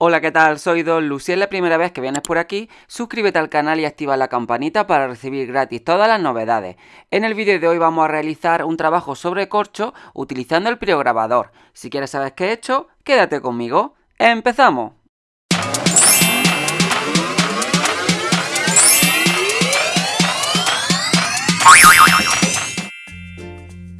Hola, ¿qué tal? Soy Don Lu. Es la primera vez que vienes por aquí, suscríbete al canal y activa la campanita para recibir gratis todas las novedades. En el vídeo de hoy vamos a realizar un trabajo sobre corcho utilizando el priograbador. Si quieres saber qué he hecho, quédate conmigo. ¡Empezamos!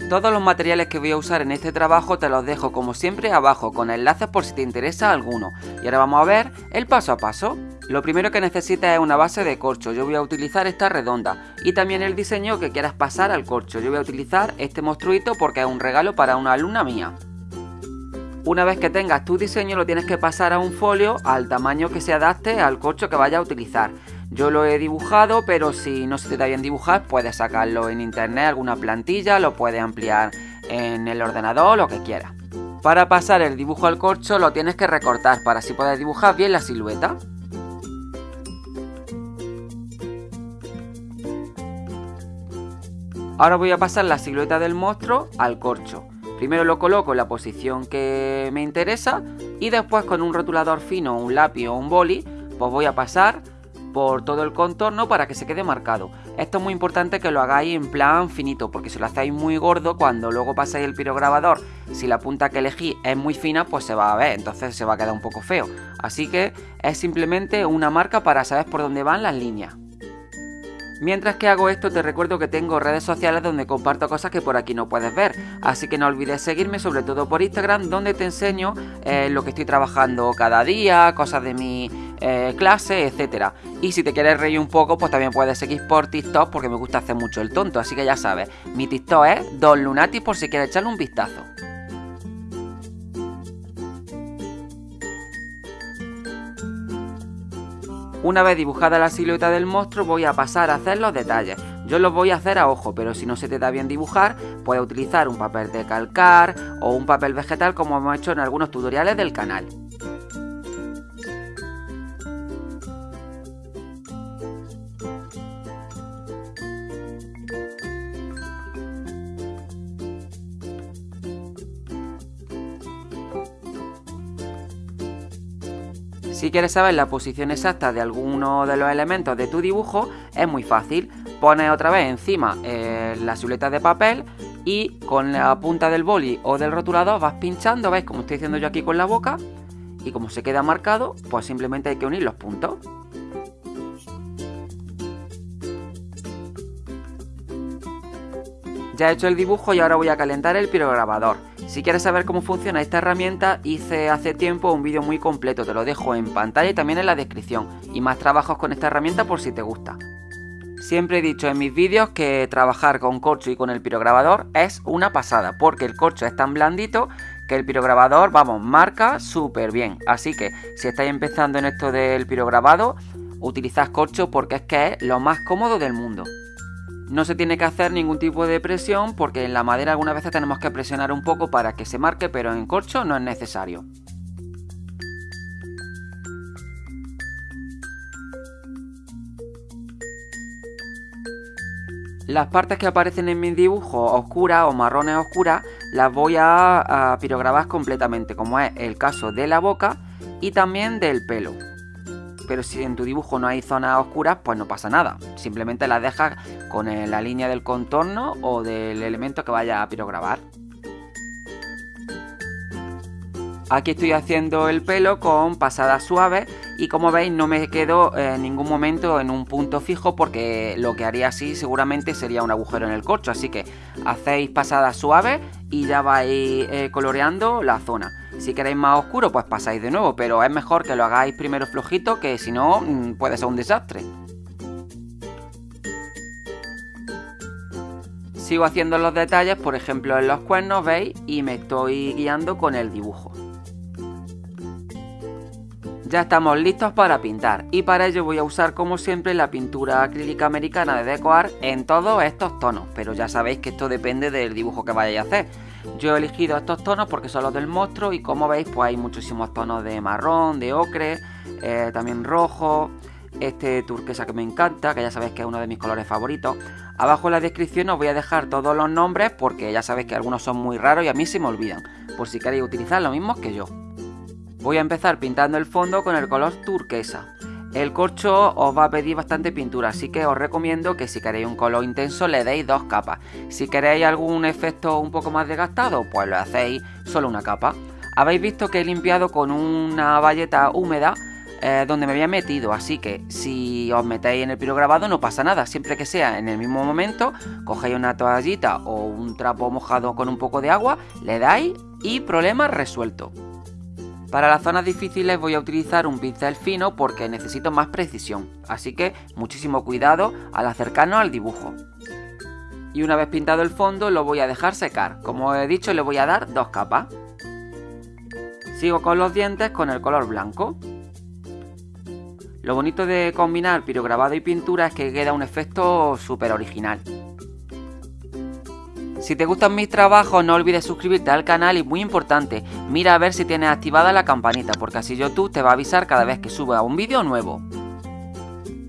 Todos los materiales que voy a usar en este trabajo te los dejo como siempre abajo con enlaces por si te interesa alguno. Y ahora vamos a ver el paso a paso. Lo primero que necesitas es una base de corcho, yo voy a utilizar esta redonda y también el diseño que quieras pasar al corcho. Yo voy a utilizar este monstruito porque es un regalo para una alumna mía. Una vez que tengas tu diseño lo tienes que pasar a un folio al tamaño que se adapte al corcho que vayas a utilizar. Yo lo he dibujado, pero si no se te da bien dibujar, puedes sacarlo en internet, alguna plantilla, lo puedes ampliar en el ordenador, lo que quieras. Para pasar el dibujo al corcho lo tienes que recortar para así poder dibujar bien la silueta. Ahora voy a pasar la silueta del monstruo al corcho. Primero lo coloco en la posición que me interesa y después con un rotulador fino, un lápiz o un boli, pues voy a pasar por todo el contorno para que se quede marcado. Esto es muy importante que lo hagáis en plan finito, porque si lo hacéis muy gordo, cuando luego pasáis el pirograbador, si la punta que elegís es muy fina, pues se va a ver, entonces se va a quedar un poco feo. Así que es simplemente una marca para saber por dónde van las líneas. Mientras que hago esto te recuerdo que tengo redes sociales donde comparto cosas que por aquí no puedes ver, así que no olvides seguirme sobre todo por Instagram donde te enseño eh, lo que estoy trabajando cada día, cosas de mi eh, clase, etcétera. Y si te quieres reír un poco pues también puedes seguir por TikTok porque me gusta hacer mucho el tonto, así que ya sabes, mi TikTok es Don Lunati por si quieres echarle un vistazo. Una vez dibujada la silueta del monstruo voy a pasar a hacer los detalles. Yo los voy a hacer a ojo, pero si no se te da bien dibujar, puedes utilizar un papel de calcar o un papel vegetal como hemos hecho en algunos tutoriales del canal. Si quieres saber la posición exacta de alguno de los elementos de tu dibujo, es muy fácil. Pones otra vez encima eh, la silueta de papel y con la punta del boli o del rotulador vas pinchando, ¿veis? Como estoy haciendo yo aquí con la boca. Y como se queda marcado, pues simplemente hay que unir los puntos. Ya he hecho el dibujo y ahora voy a calentar el pirograbador. Si quieres saber cómo funciona esta herramienta, hice hace tiempo un vídeo muy completo, te lo dejo en pantalla y también en la descripción, y más trabajos con esta herramienta por si te gusta. Siempre he dicho en mis vídeos que trabajar con corcho y con el pirograbador es una pasada, porque el corcho es tan blandito que el pirograbador, vamos, marca súper bien. Así que si estáis empezando en esto del pirograbado, utilizad corcho porque es que es lo más cómodo del mundo. No se tiene que hacer ningún tipo de presión porque en la madera algunas veces tenemos que presionar un poco para que se marque, pero en corcho no es necesario. Las partes que aparecen en mi dibujo oscuras o marrones oscuras las voy a, a pirograbar completamente, como es el caso de la boca y también del pelo pero si en tu dibujo no hay zonas oscuras, pues no pasa nada. Simplemente las dejas con la línea del contorno o del elemento que vaya a pirograbar. Aquí estoy haciendo el pelo con pasadas suaves y como veis no me quedo en ningún momento en un punto fijo porque lo que haría así seguramente sería un agujero en el corcho. Así que hacéis pasadas suaves y ya vais eh, coloreando la zona. Si queréis más oscuro, pues pasáis de nuevo, pero es mejor que lo hagáis primero flojito, que si no, mm, puede ser un desastre. Sigo haciendo los detalles, por ejemplo en los cuernos, ¿veis? Y me estoy guiando con el dibujo. Ya estamos listos para pintar y para ello voy a usar como siempre la pintura acrílica americana de Decoar en todos estos tonos, pero ya sabéis que esto depende del dibujo que vayáis a hacer. Yo he elegido estos tonos porque son los del monstruo y como veis pues hay muchísimos tonos de marrón, de ocre, eh, también rojo, este turquesa que me encanta, que ya sabéis que es uno de mis colores favoritos. Abajo en la descripción os voy a dejar todos los nombres porque ya sabéis que algunos son muy raros y a mí se me olvidan, por si queréis utilizar los mismos que yo. Voy a empezar pintando el fondo con el color turquesa. El corcho os va a pedir bastante pintura, así que os recomiendo que si queréis un color intenso le deis dos capas. Si queréis algún efecto un poco más desgastado, pues lo hacéis solo una capa. Habéis visto que he limpiado con una valleta húmeda eh, donde me había metido, así que si os metéis en el pirograbado no pasa nada, siempre que sea en el mismo momento, cogéis una toallita o un trapo mojado con un poco de agua, le dais y problema resuelto. Para las zonas difíciles voy a utilizar un pincel fino porque necesito más precisión, así que muchísimo cuidado al acercarnos al dibujo. Y una vez pintado el fondo lo voy a dejar secar, como he dicho le voy a dar dos capas. Sigo con los dientes con el color blanco. Lo bonito de combinar pirograbado y pintura es que queda un efecto súper original. Si te gustan mis trabajos no olvides suscribirte al canal y muy importante, mira a ver si tienes activada la campanita porque así YouTube te va a avisar cada vez que suba un vídeo nuevo.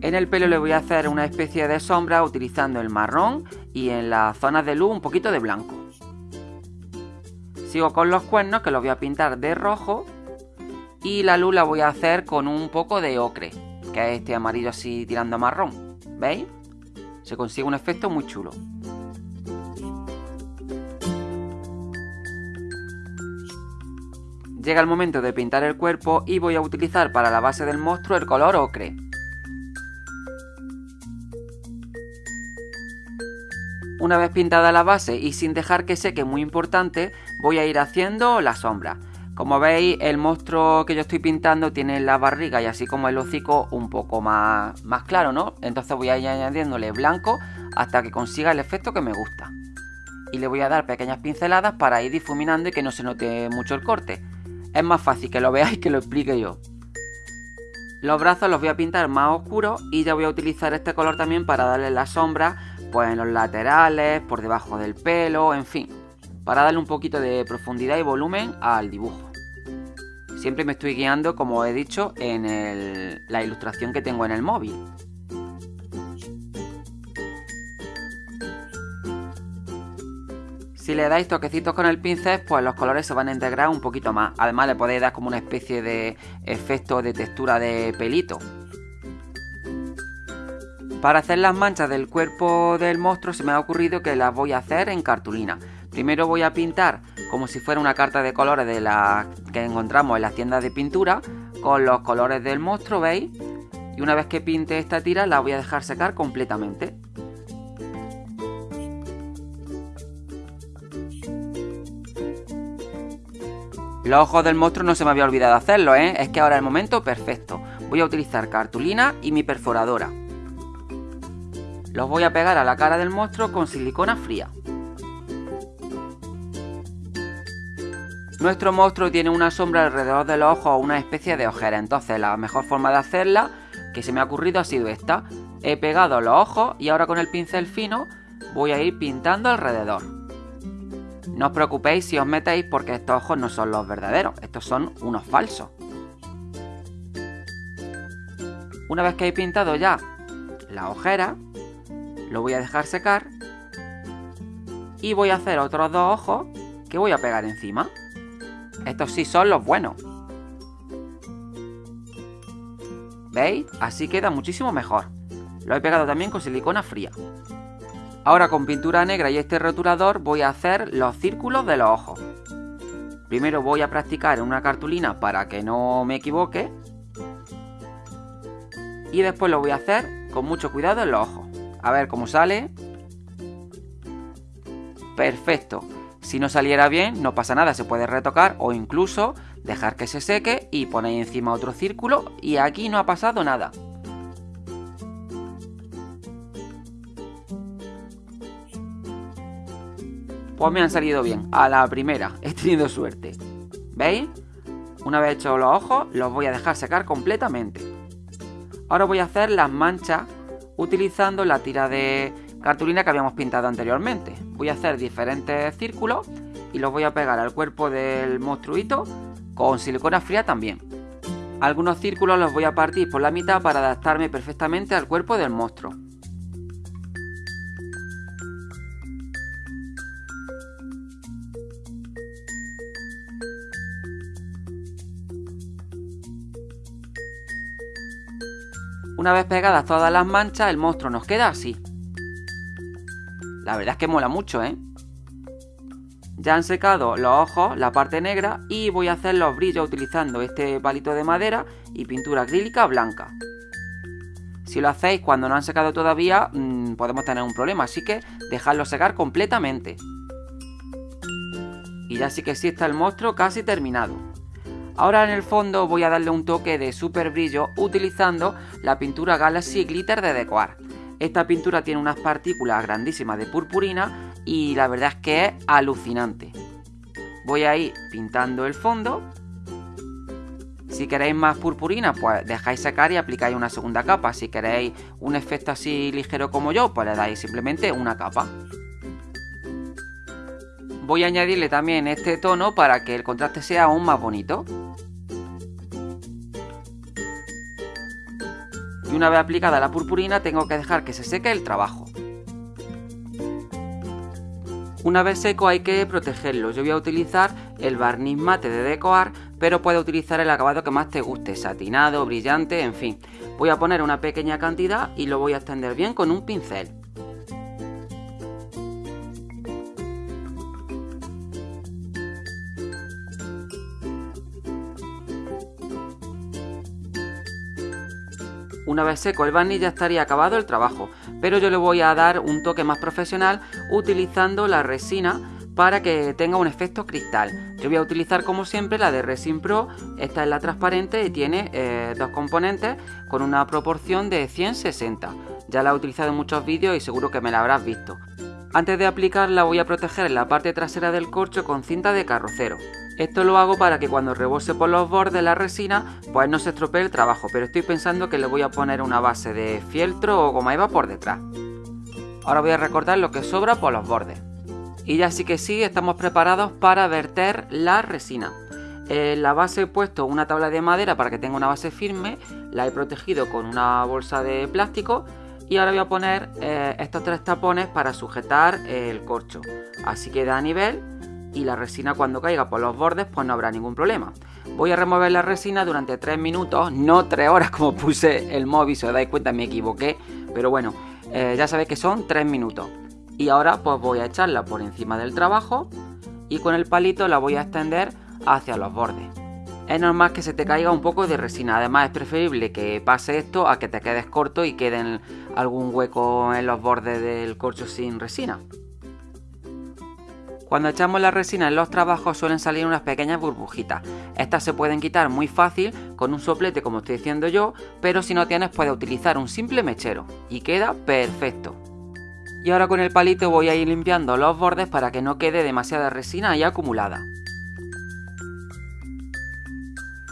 En el pelo le voy a hacer una especie de sombra utilizando el marrón y en las zonas de luz un poquito de blanco. Sigo con los cuernos que los voy a pintar de rojo y la luz la voy a hacer con un poco de ocre, que es este amarillo así tirando a marrón. ¿Veis? Se consigue un efecto muy chulo. Llega el momento de pintar el cuerpo y voy a utilizar para la base del monstruo el color ocre. Una vez pintada la base y sin dejar que seque muy importante, voy a ir haciendo la sombra. Como veis, el monstruo que yo estoy pintando tiene la barriga y así como el hocico un poco más, más claro, ¿no? Entonces voy a ir añadiéndole blanco hasta que consiga el efecto que me gusta. Y le voy a dar pequeñas pinceladas para ir difuminando y que no se note mucho el corte es más fácil que lo veáis que lo explique yo. Los brazos los voy a pintar más oscuros y ya voy a utilizar este color también para darle la sombra pues en los laterales, por debajo del pelo, en fin, para darle un poquito de profundidad y volumen al dibujo. Siempre me estoy guiando, como he dicho, en la ilustración que tengo en el móvil. Si le dais toquecitos con el pincel, pues los colores se van a integrar un poquito más. Además le podéis dar como una especie de efecto de textura de pelito. Para hacer las manchas del cuerpo del monstruo se me ha ocurrido que las voy a hacer en cartulina. Primero voy a pintar como si fuera una carta de colores de las que encontramos en las tiendas de pintura con los colores del monstruo, ¿veis? Y una vez que pinte esta tira la voy a dejar secar completamente. Los ojos del monstruo no se me había olvidado hacerlo, ¿eh? Es que ahora es el momento perfecto. Voy a utilizar cartulina y mi perforadora. Los voy a pegar a la cara del monstruo con silicona fría. Nuestro monstruo tiene una sombra alrededor de los ojos o una especie de ojera, entonces la mejor forma de hacerla que se me ha ocurrido ha sido esta. He pegado los ojos y ahora con el pincel fino voy a ir pintando alrededor. No os preocupéis si os metéis porque estos ojos no son los verdaderos, estos son unos falsos. Una vez que he pintado ya la ojera, lo voy a dejar secar y voy a hacer otros dos ojos que voy a pegar encima. Estos sí son los buenos. ¿Veis? Así queda muchísimo mejor. Lo he pegado también con silicona fría. Ahora con pintura negra y este rotulador voy a hacer los círculos de los ojos. Primero voy a practicar en una cartulina para que no me equivoque. Y después lo voy a hacer con mucho cuidado en los ojos. A ver cómo sale. Perfecto. Si no saliera bien, no pasa nada, se puede retocar o incluso dejar que se seque y ponéis encima otro círculo y aquí no ha pasado nada. Pues me han salido bien. A la primera. He tenido suerte. ¿Veis? Una vez hecho los ojos, los voy a dejar secar completamente. Ahora voy a hacer las manchas utilizando la tira de cartulina que habíamos pintado anteriormente. Voy a hacer diferentes círculos y los voy a pegar al cuerpo del monstruito con silicona fría también. Algunos círculos los voy a partir por la mitad para adaptarme perfectamente al cuerpo del monstruo. Una vez pegadas todas las manchas, el monstruo nos queda así. La verdad es que mola mucho, ¿eh? Ya han secado los ojos, la parte negra, y voy a hacer los brillos utilizando este palito de madera y pintura acrílica blanca. Si lo hacéis cuando no han secado todavía, mm, podemos tener un problema, así que dejadlo secar completamente. Y ya sí que sí está el monstruo casi terminado. Ahora en el fondo voy a darle un toque de super brillo utilizando la pintura Galaxy Glitter de Decoar. Esta pintura tiene unas partículas grandísimas de purpurina y la verdad es que es alucinante. Voy a ir pintando el fondo. Si queréis más purpurina, pues dejáis secar y aplicáis una segunda capa. Si queréis un efecto así ligero como yo, pues le dais simplemente una capa. Voy a añadirle también este tono para que el contraste sea aún más bonito. Y una vez aplicada la purpurina tengo que dejar que se seque el trabajo. Una vez seco hay que protegerlo. Yo voy a utilizar el barniz mate de Decoar, pero puedes utilizar el acabado que más te guste, satinado, brillante, en fin. Voy a poner una pequeña cantidad y lo voy a extender bien con un pincel. Una vez seco el barniz ya estaría acabado el trabajo, pero yo le voy a dar un toque más profesional utilizando la resina para que tenga un efecto cristal. Yo voy a utilizar como siempre la de Resin Pro, esta es la transparente y tiene eh, dos componentes con una proporción de 160. Ya la he utilizado en muchos vídeos y seguro que me la habrás visto. Antes de aplicarla voy a proteger la parte trasera del corcho con cinta de carrocero. Esto lo hago para que cuando rebose por los bordes la resina, pues no se estropee el trabajo, pero estoy pensando que le voy a poner una base de fieltro o goma eva por detrás. Ahora voy a recortar lo que sobra por los bordes. Y ya sí que sí, estamos preparados para verter la resina. En la base he puesto una tabla de madera para que tenga una base firme, la he protegido con una bolsa de plástico y ahora voy a poner eh, estos tres tapones para sujetar el corcho. Así queda a nivel y la resina cuando caiga por los bordes pues no habrá ningún problema. Voy a remover la resina durante 3 minutos, no 3 horas como puse el móvil, si os dais cuenta me equivoqué, pero bueno, eh, ya sabéis que son 3 minutos. Y ahora pues voy a echarla por encima del trabajo y con el palito la voy a extender hacia los bordes. Es normal que se te caiga un poco de resina, además es preferible que pase esto a que te quedes corto y queden algún hueco en los bordes del corcho sin resina. Cuando echamos la resina en los trabajos suelen salir unas pequeñas burbujitas. Estas se pueden quitar muy fácil con un soplete como estoy diciendo yo, pero si no tienes puedes utilizar un simple mechero y queda perfecto. Y ahora con el palito voy a ir limpiando los bordes para que no quede demasiada resina ahí acumulada.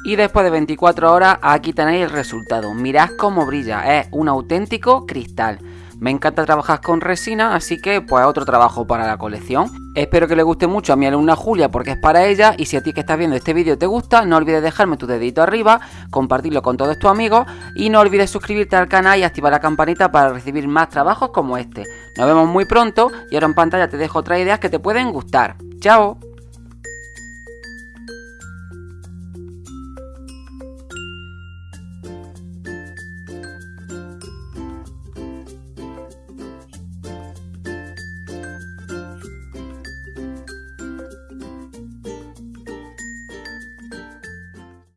Y después de 24 horas aquí tenéis el resultado. Mirad cómo brilla, es un auténtico cristal. Me encanta trabajar con resina, así que pues otro trabajo para la colección. Espero que le guste mucho a mi alumna Julia porque es para ella y si a ti que estás viendo este vídeo te gusta, no olvides dejarme tu dedito arriba, compartirlo con todos tus amigos y no olvides suscribirte al canal y activar la campanita para recibir más trabajos como este. Nos vemos muy pronto y ahora en pantalla te dejo otras ideas que te pueden gustar. ¡Chao!